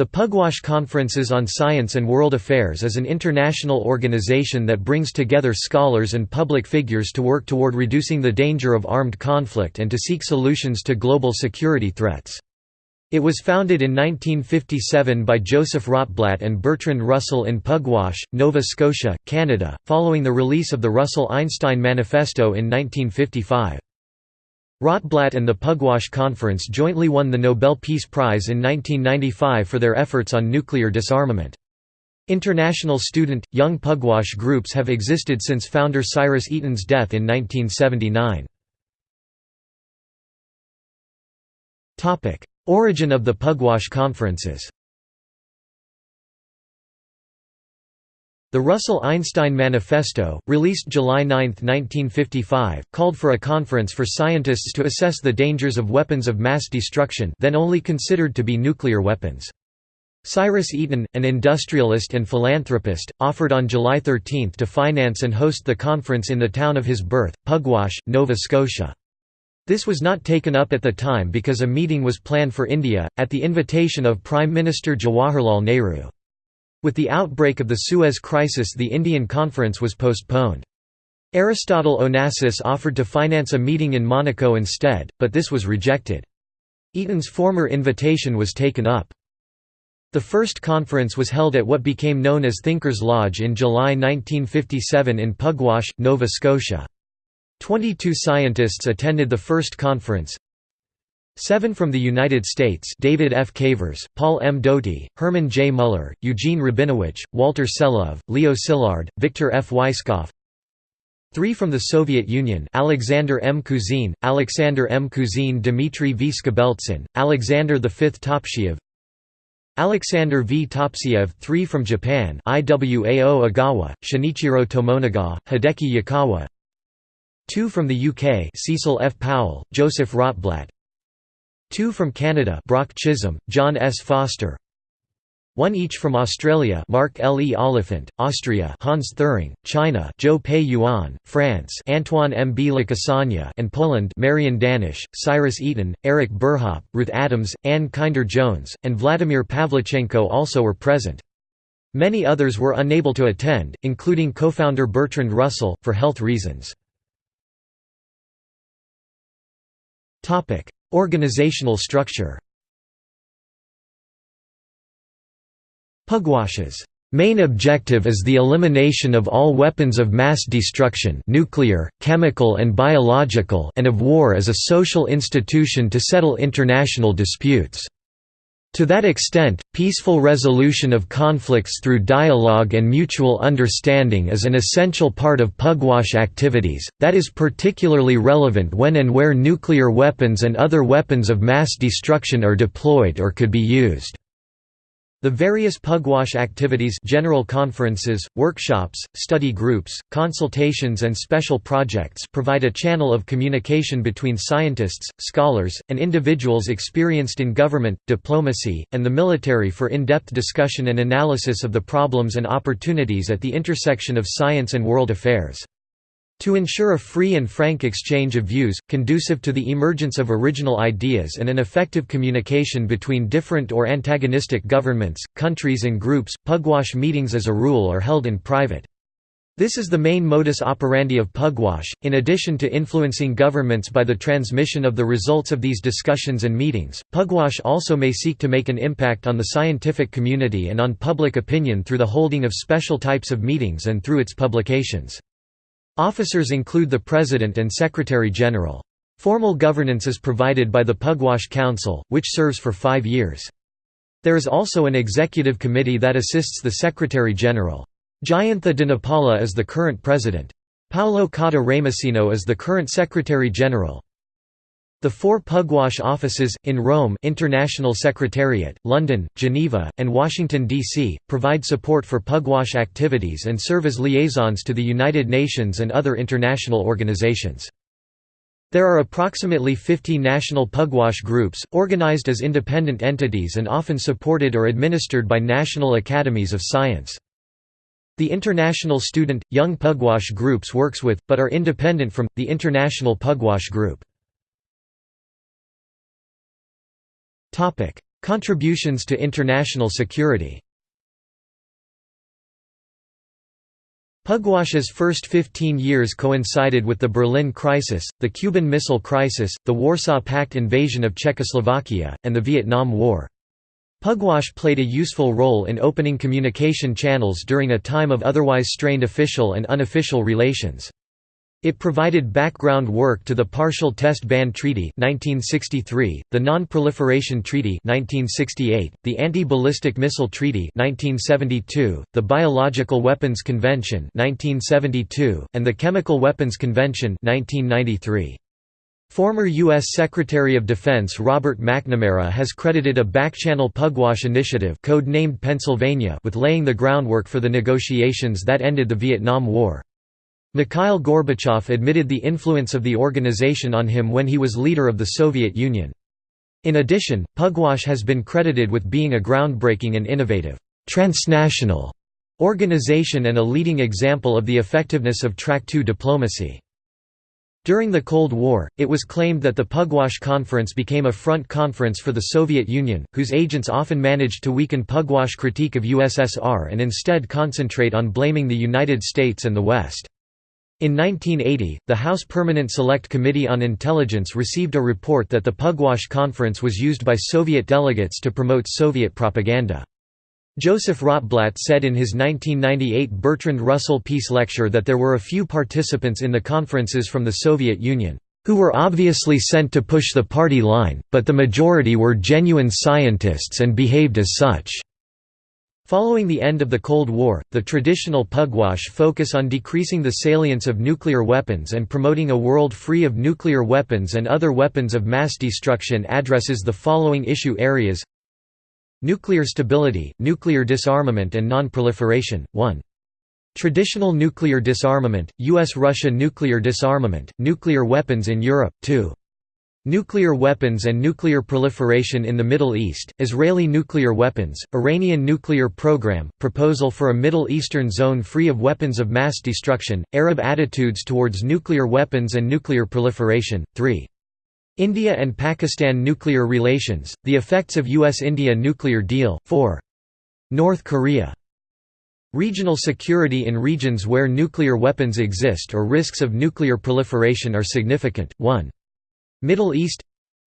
The Pugwash Conferences on Science and World Affairs is an international organization that brings together scholars and public figures to work toward reducing the danger of armed conflict and to seek solutions to global security threats. It was founded in 1957 by Joseph Rotblat and Bertrand Russell in Pugwash, Nova Scotia, Canada, following the release of the Russell-Einstein Manifesto in 1955. Rotblat and the Pugwash Conference jointly won the Nobel Peace Prize in 1995 for their efforts on nuclear disarmament. International student, young Pugwash groups have existed since founder Cyrus Eaton's death in 1979. Origin of the Pugwash Conferences The Russell-Einstein Manifesto, released July 9, 1955, called for a conference for scientists to assess the dangers of weapons of mass destruction then only considered to be nuclear weapons. Cyrus Eaton, an industrialist and philanthropist, offered on July 13 to finance and host the conference in the town of his birth, Pugwash, Nova Scotia. This was not taken up at the time because a meeting was planned for India, at the invitation of Prime Minister Jawaharlal Nehru. With the outbreak of the Suez Crisis the Indian conference was postponed. Aristotle Onassis offered to finance a meeting in Monaco instead, but this was rejected. Eaton's former invitation was taken up. The first conference was held at what became known as Thinkers Lodge in July 1957 in Pugwash, Nova Scotia. Twenty-two scientists attended the first conference, Seven from the United States David F. Cavers, Paul M. Doty, Herman J. Muller, Eugene Rabinowitch, Walter Selove, Leo Szilard, Victor F. Weisskopf Three from the Soviet Union Alexander M. Kuzin, Alexander M. Kuzin Dmitry V. Skobeltsyn, Alexander V. Topchiev Alexander V. Topchiev three from Japan Iwao Ogawa, Shinichiro Tomonaga, Hideki Yukawa Two from the UK Cecil F. Powell, Joseph Rotblat Two from Canada Brock Chisholm, John S. Foster one each from Australia Mark L. E. Oliphant, Austria Hans Thirring, China Zhou Pei Yuan, France Antoine M. B. Lacassagne and Poland Marian Danysz, Cyrus Eaton, Eric Burhop, Ruth Adams, Anne Kinder-Jones, and Vladimir Pavlichenko also were present. Many others were unable to attend, including co-founder Bertrand Russell, for health reasons. Organizational structure Pugwash's main objective is the elimination of all weapons of mass destruction nuclear, chemical and biological and of war as a social institution to settle international disputes. To that extent, peaceful resolution of conflicts through dialogue and mutual understanding is an essential part of Pugwash activities, that is particularly relevant when and where nuclear weapons and other weapons of mass destruction are deployed or could be used. The various Pugwash activities general conferences, workshops, study groups, consultations and special projects provide a channel of communication between scientists, scholars, and individuals experienced in government, diplomacy, and the military for in-depth discussion and analysis of the problems and opportunities at the intersection of science and world affairs. To ensure a free and frank exchange of views, conducive to the emergence of original ideas and an effective communication between different or antagonistic governments, countries and groups, Pugwash meetings as a rule are held in private. This is the main modus operandi of Pugwash, in addition to influencing governments by the transmission of the results of these discussions and meetings, Pugwash also may seek to make an impact on the scientific community and on public opinion through the holding of special types of meetings and through its publications. Officers include the President and Secretary-General. Formal governance is provided by the Pugwash Council, which serves for five years. There is also an executive committee that assists the Secretary-General. Jayantha Dhanapala is the current president. Paolo Cotta Ramusino is the current Secretary-General. The four Pugwash offices, in Rome International Secretariat, London, Geneva, and Washington, D.C., provide support for Pugwash activities and serve as liaisons to the United Nations and other international organizations. There are approximately 50 national Pugwash groups, organized as independent entities and often supported or administered by national academies of science. The International Student, Young Pugwash groups works with, but are independent from, the International Pugwash Group. Contributions to international security Pugwash's first 15 years coincided with the Berlin Crisis, the Cuban Missile Crisis, the Warsaw Pact invasion of Czechoslovakia, and the Vietnam War. Pugwash played a useful role in opening communication channels during a time of otherwise strained official and unofficial relations. It provided background work to the Partial Test Ban Treaty 1963, the Non-Proliferation Treaty 1968, the Anti-Ballistic Missile Treaty 1972, the Biological Weapons Convention 1972, and the Chemical Weapons Convention 1993. Former U.S. Secretary of Defense Robert McNamara has credited a backchannel Pugwash initiative code-named Pennsylvania with laying the groundwork for the negotiations that ended the Vietnam War. Mikhail Gorbachev admitted the influence of the organization on him when he was leader of the Soviet Union. In addition, Pugwash has been credited with being a groundbreaking and innovative, transnational organization and a leading example of the effectiveness of Track 2 diplomacy. During the Cold War, it was claimed that the Pugwash Conference became a front conference for the Soviet Union, whose agents often managed to weaken Pugwash critique of USSR and instead concentrate on blaming the United States and the West. In 1980, the House Permanent Select Committee on Intelligence received a report that the Pugwash Conference was used by Soviet delegates to promote Soviet propaganda. Joseph Rotblat said in his 1998 Bertrand Russell Peace Lecture that there were a few participants in the conferences from the Soviet Union, "...who were obviously sent to push the party line, but the majority were genuine scientists and behaved as such." Following the end of the Cold War, the traditional Pugwash focus on decreasing the salience of nuclear weapons and promoting a world free of nuclear weapons and other weapons of mass destruction addresses the following issue areas Nuclear stability, nuclear disarmament and non-proliferation, 1. Traditional nuclear disarmament, U.S.-Russia nuclear disarmament, nuclear weapons in Europe, 2. Nuclear weapons and nuclear proliferation in the Middle East, Israeli nuclear weapons, Iranian nuclear program, proposal for a Middle Eastern zone free of weapons of mass destruction, Arab attitudes towards nuclear weapons and nuclear proliferation, 3. India and Pakistan nuclear relations, the effects of US-India nuclear deal, 4. North Korea Regional security in regions where nuclear weapons exist or risks of nuclear proliferation are significant, 1. Middle East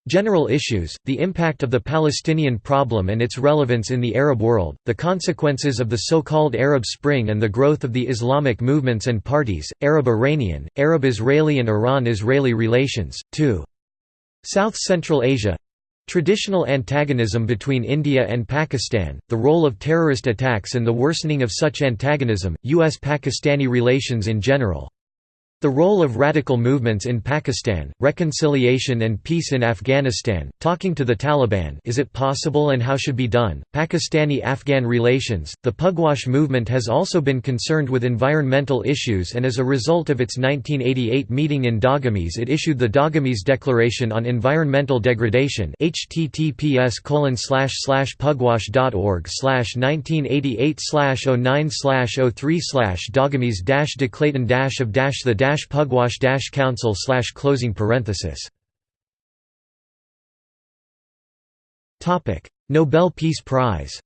General issues, the impact of the Palestinian problem and its relevance in the Arab world, the consequences of the so-called Arab Spring and the growth of the Islamic movements and parties, Arab-Iranian, Arab-Israeli and Iran-Israeli relations, 2. South Central Asia Traditional antagonism between India and Pakistan, the role of terrorist attacks and the worsening of such antagonism, U.S.-Pakistani relations in general the role of radical movements in Pakistan, reconciliation and peace in Afghanistan, talking to the Taliban is it possible and how should be done, Pakistani-Afghan relations, the Pugwash movement has also been concerned with environmental issues and as a result of its 1988 meeting in Dagomys it issued the Dagomys Declaration on Environmental Degradation https pugwash.org 1988 09 03 Dagomys The pugwash council closing parenthesis. Topic: Nobel Peace Prize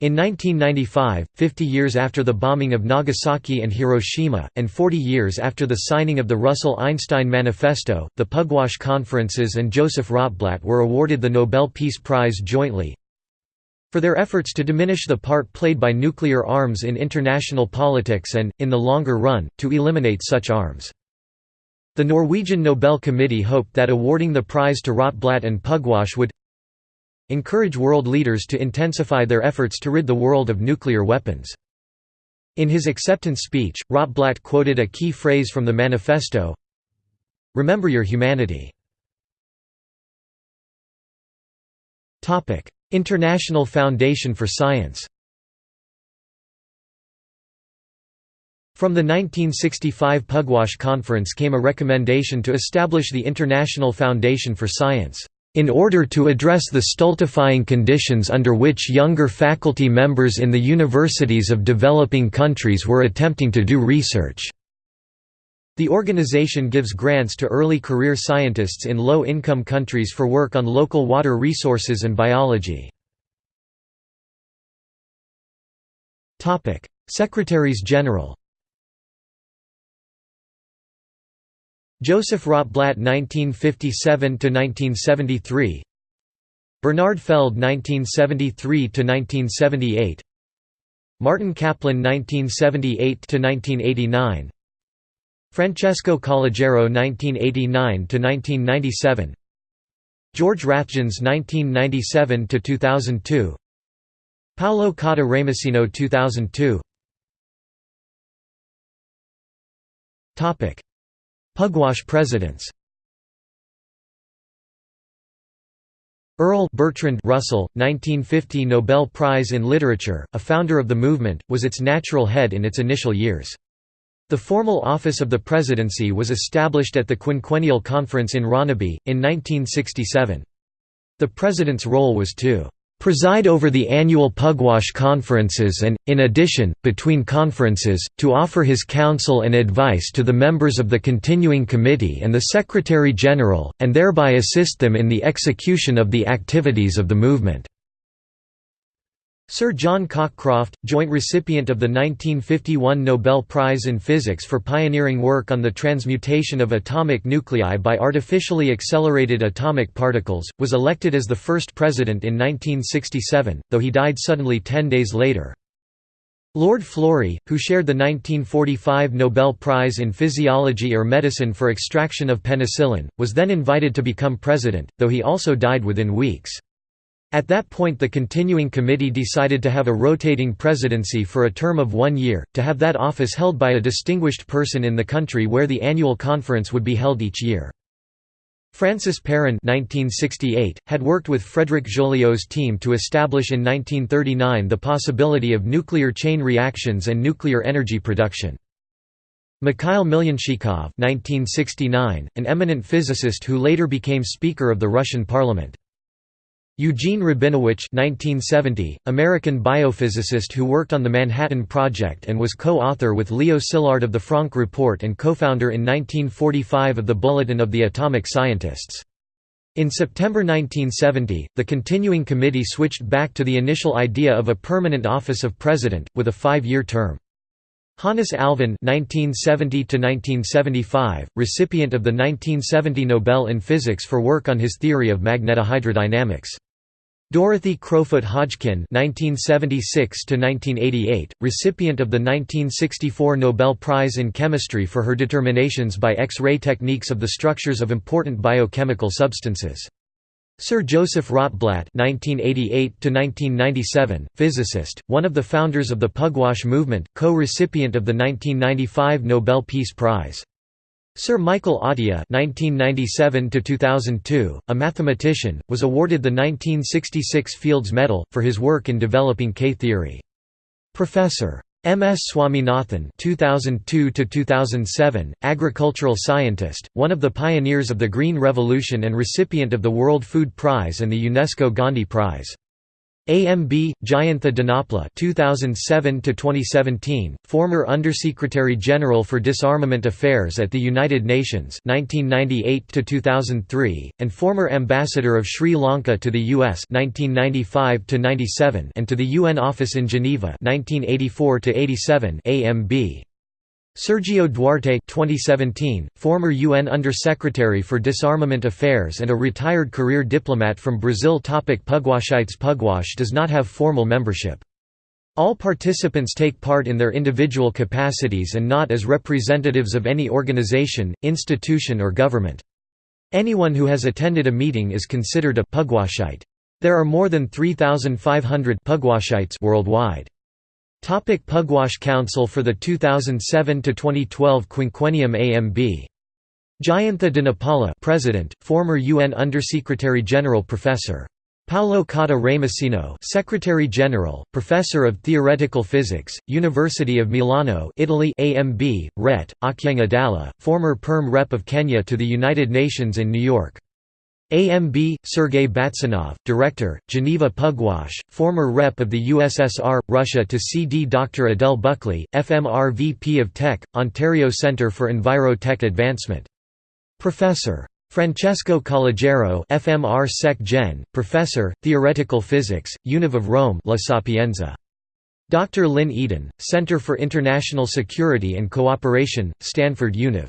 In 1995, 50 years after the bombing of Nagasaki and Hiroshima, and 40 years after the signing of the Russell-Einstein Manifesto, the Pugwash Conferences and Joseph Rotblat were awarded the Nobel Peace Prize jointly, for their efforts to diminish the part played by nuclear arms in international politics and, in the longer run, to eliminate such arms. The Norwegian Nobel Committee hoped that awarding the prize to Rotblat and Pugwash would encourage world leaders to intensify their efforts to rid the world of nuclear weapons. In his acceptance speech, Rotblat quoted a key phrase from the manifesto, Remember your humanity. International Foundation for Science From the 1965 Pugwash Conference came a recommendation to establish the International Foundation for Science, "...in order to address the stultifying conditions under which younger faculty members in the universities of developing countries were attempting to do research." The organization gives grants to early career scientists in low-income countries for work on local water resources and biology. Secretaries General Joseph Rotblat 1957–1973 Bernard Feld 1973–1978 Martin Kaplan 1978–1989 Francesco Calogero 1989–1997 George Rathjens 1997–2002 Paolo Cotta Ramusino 2002 Pugwash presidents. Earl Bertrand Russell, 1950 Nobel Prize in Literature, a founder of the movement, was its natural head in its initial years. The formal office of the presidency was established at the Quinquennial Conference in Ronneby, in 1967. The president's role was to preside over the annual Pugwash conferences and, in addition, between conferences, to offer his counsel and advice to the members of the continuing committee and the Secretary-General, and thereby assist them in the execution of the activities of the movement. Sir John Cockcroft, joint recipient of the 1951 Nobel Prize in Physics for pioneering work on the transmutation of atomic nuclei by artificially accelerated atomic particles, was elected as the first president in 1967, though he died suddenly ten days later. Lord Florey, who shared the 1945 Nobel Prize in Physiology or Medicine for extraction of penicillin, was then invited to become president, though he also died within weeks. At that point the continuing committee decided to have a rotating presidency for a term of one year, to have that office held by a distinguished person in the country where the annual conference would be held each year. Francis Perrin 1968, had worked with Frédéric Joliot's team to establish in 1939 the possibility of nuclear chain reactions and nuclear energy production. Mikhail Millionshchikov 1969, an eminent physicist who later became Speaker of the Russian Parliament. Eugene Rabinowitch 1970, American biophysicist who worked on the Manhattan Project and was co-author with Leo Szilard of the Franck Report and co-founder in 1945 of the Bulletin of the Atomic Scientists. In September 1970, the continuing committee switched back to the initial idea of a permanent office of president, with a five-year term. Hannes Alfvén (1970–1975), recipient of the 1970 Nobel in Physics for work on his theory of magnetohydrodynamics. Dorothy Crowfoot Hodgkin (1976–1988), recipient of the 1964 Nobel Prize in Chemistry for her determinations by X-ray techniques of the structures of important biochemical substances. Sir Joseph Rotblat (1988–1997), physicist, one of the founders of the Pugwash movement, co-recipient of the 1995 Nobel Peace Prize. Sir Michael Atiyah (1997–2002), a mathematician, was awarded the 1966 Fields Medal for his work in developing K-theory. Professor M. S. Swaminathan (2002–2007), agricultural scientist, one of the pioneers of the Green Revolution and recipient of the World Food Prize and the UNESCO Gandhi Prize. AMB Jayantha Dhanapala 2007 to 2017 former Undersecretary General for Disarmament Affairs at the United Nations 1998 to 2003 and former Ambassador of Sri Lanka to the US 1995 to 97 and to the UN office in Geneva 1984 to 87 AMB Sergio Duarte 2017, former UN Under-Secretary for Disarmament Affairs and a retired career diplomat from Brazil Topic Pugwashites Pugwash does not have formal membership. All participants take part in their individual capacities and not as representatives of any organization, institution or government. Anyone who has attended a meeting is considered a Pugwashite. There are more than 3,500 Pugwashites worldwide. Topic Pugwash Council for the 2007–2012 Quinquennium AMB. Jayantha Dhanapala President, former UN Undersecretary-General Professor. Paolo Cotta Ramusino Secretary General, Professor of Theoretical Physics, University of Milano Italy AMB, Ret. Adala, former Perm Rep of Kenya to the United Nations in New York. AMB, Sergei Batsanov, Director, Geneva Pugwash, former Rep of the USSR, Russia to CD Dr. Adele Buckley, FMR VP of Tech, Ontario Centre for Enviro-Tech Advancement. Professor. Francesco Calogero FMR Sec Gen, Professor, Theoretical Physics, Univ of Rome La Sapienza. Dr. Lynn Eden, Center for International Security and Cooperation, Stanford Univ.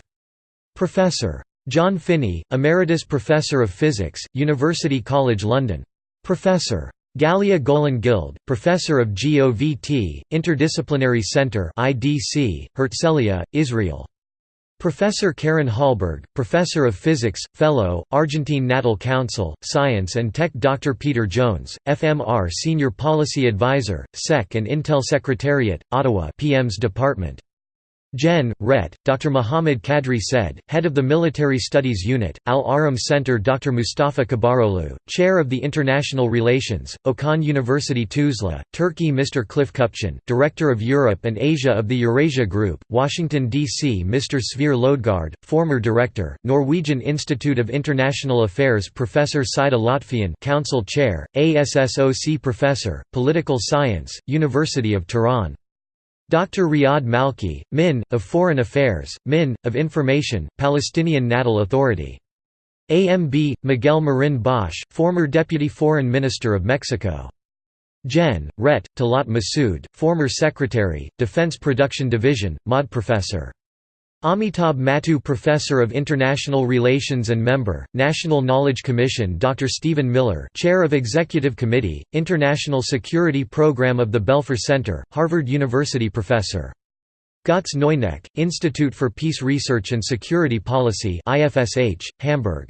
Professor. John Finney, Emeritus Professor of Physics, University College London. Professor. Galia Golan Guild, Professor of GOVT, Interdisciplinary Center IDC, Herzliya, Israel. Professor Karen Hallberg, Professor of Physics, Fellow, Argentine Natal Council, Science and Tech Dr. Peter Jones, FMR Senior Policy Advisor, SEC and Intel Secretariat, Ottawa PM's Department. Gen. Ret. Dr. Muhammad Kadri said, Head of the Military Studies Unit, Al Ahram Center Dr. Mustafa Kibaroglu, Chair of the International Relations, Okan University Tuzla, Turkey Mr. Cliff Kupchan, Director of Europe and Asia of the Eurasia Group, Washington, D.C. Mr. Sverre Lodgaard, former Director, Norwegian Institute of International Affairs Professor Saideh Lotfian Council Chair, ASSOC Professor, Political Science, University of Tehran. Dr. Riyad Malki, Min. of Foreign Affairs, Min. of Information, Palestinian Natal Authority. AMB, Miguel Marin Bosch, former Deputy Foreign Minister of Mexico. Gen. Ret. Talat Masood, former Secretary, Defense Production Division, MOD Professor. Amitabh Mattoo Professor of International Relations and Member, National Knowledge Commission Dr. Stephen Miller Chair of Executive Committee, International Security Program of the Belfer Center, Harvard University Professor. Götz Neuneck, Institute for Peace Research and Security Policy IFSH, Hamburg.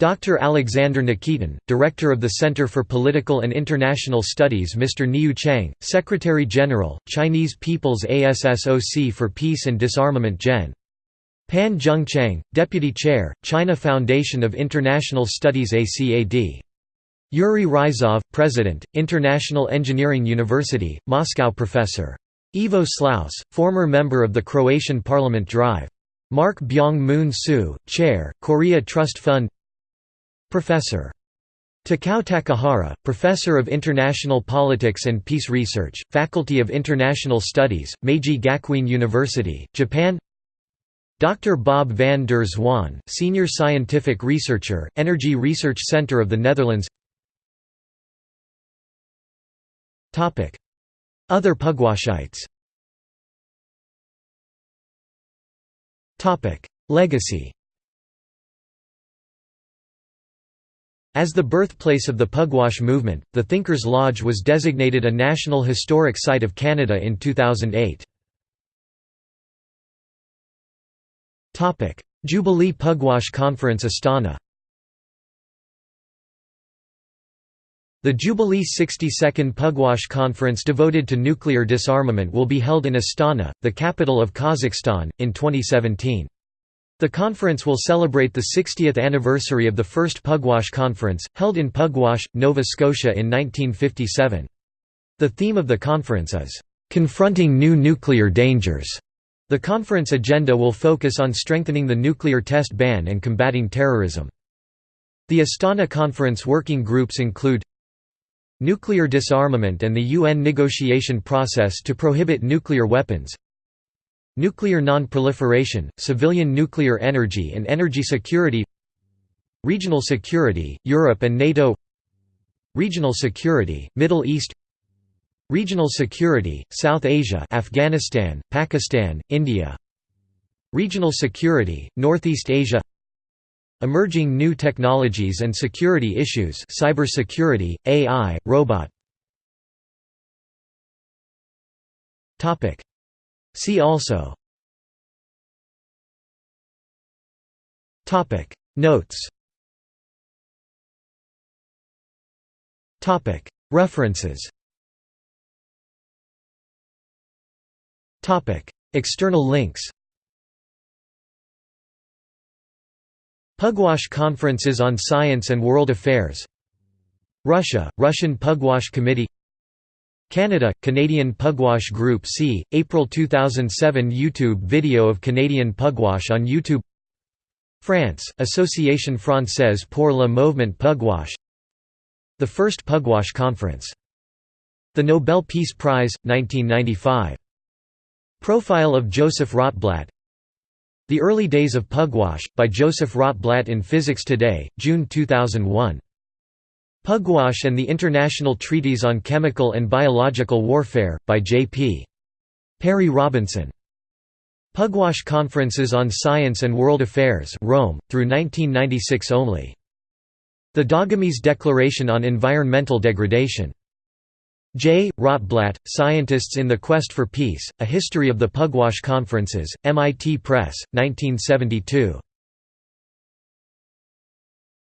Dr. Alexander Nikitin, Director of the Center for Political and International Studies Mr. Niu Chang, Secretary-General, Chinese People's ASSOC for Peace and Disarmament Gen. Pan Zhengchang, Deputy Chair, China Foundation of International Studies ACAD. Yuri Ryzhov, President, International Engineering University, Moscow Professor. Ivo Slaus, former member of the Croatian Parliament Drive. Mark Byung-Moon Soo, Chair, Korea Trust Fund Professor. Takao Takahara, Professor of International Politics and Peace Research, Faculty of International Studies, Meiji Gakuin University, Japan Dr. Bob van der Zwan, Senior Scientific Researcher, Energy Research Center of the Netherlands Other Pugwashites Legacy As the birthplace of the Pugwash movement, the Thinkers Lodge was designated a National Historic Site of Canada in 2008. Jubilee Pugwash Conference Astana The Jubilee 62nd Pugwash Conference devoted to nuclear disarmament will be held in Astana, the capital of Kazakhstan, in 2017. The conference will celebrate the 60th anniversary of the first Pugwash Conference, held in Pugwash, Nova Scotia in 1957. The theme of the conference is, "...confronting new nuclear dangers." The conference agenda will focus on strengthening the nuclear test ban and combating terrorism. The Astana Conference working groups include Nuclear disarmament and the UN negotiation process to prohibit nuclear weapons Nuclear non-proliferation, civilian nuclear energy and energy security Regional security, Europe and NATO Regional security, Middle East Regional security, South Asia Afghanistan, Pakistan, India Regional security, Northeast Asia Emerging new technologies and security issues cybersecurity, AI, robot See also. Notes. References. External links. Pugwash Conferences on Science and World Affairs. Russia, Russian Pugwash Committee Canada, Canadian Pugwash Group C, April 2007 YouTube video of Canadian Pugwash on YouTube France, Association Française pour le Mouvement Pugwash The First Pugwash Conference. The Nobel Peace Prize, 1995. Profile of Joseph Rotblat The Early Days of Pugwash, by Joseph Rotblat in Physics Today, June 2001. Pugwash and the International Treaties on Chemical and Biological Warfare, by J.P. Perry Robinson. Pugwash Conferences on Science and World Affairs Rome, through 1996 only. The Dagomys Declaration on Environmental Degradation. J. Rotblat, Scientists in the Quest for Peace, A History of the Pugwash Conferences, MIT Press, 1972.